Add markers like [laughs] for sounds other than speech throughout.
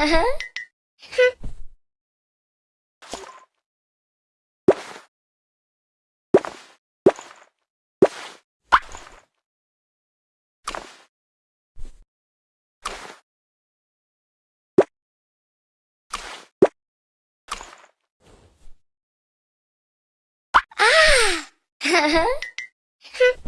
음, [laughs]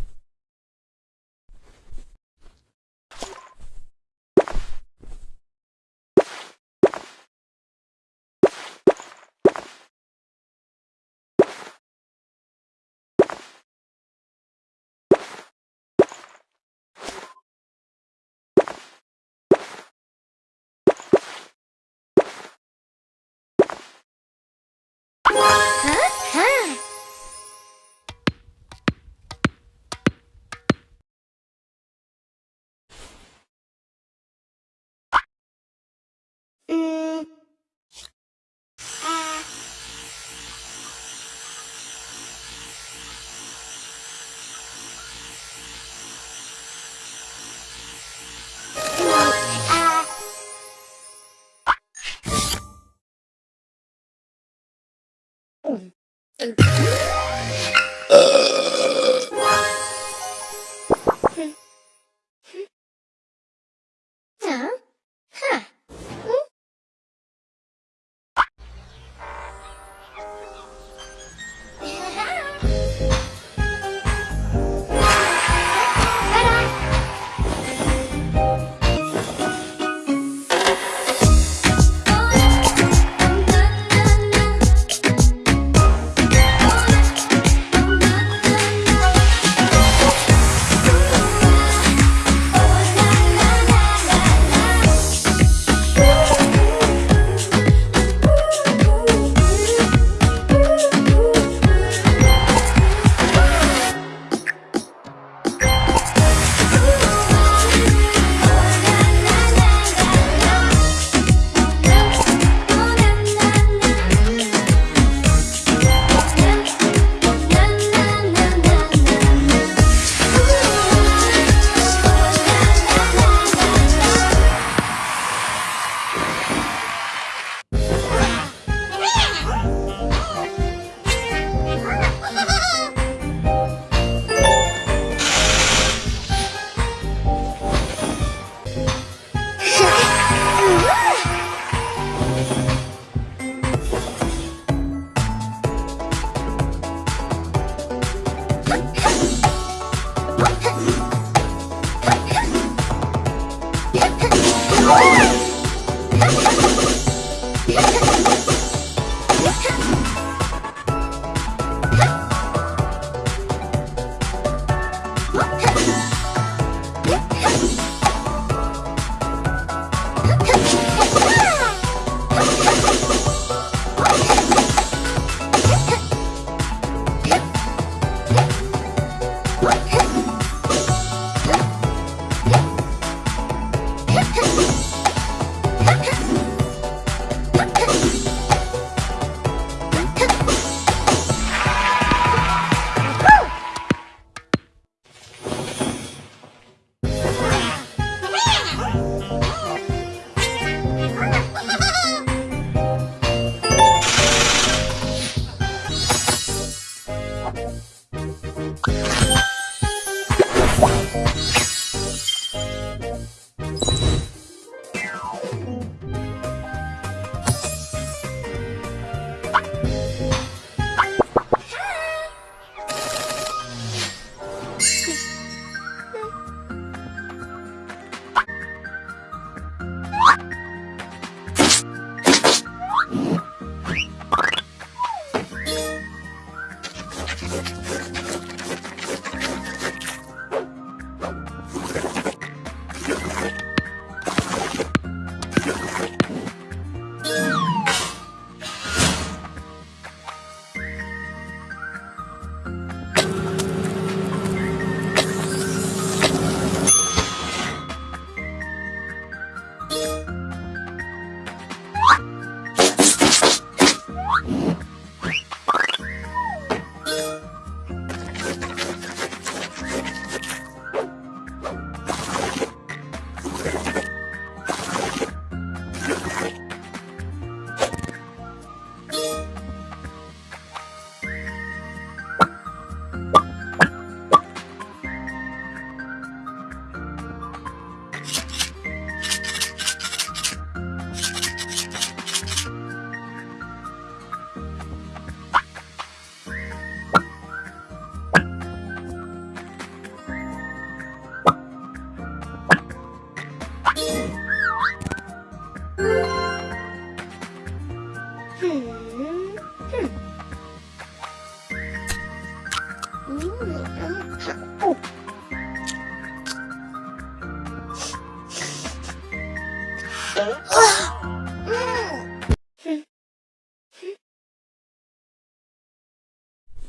Okay. [laughs] Bye.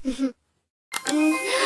Mm-hmm. [laughs]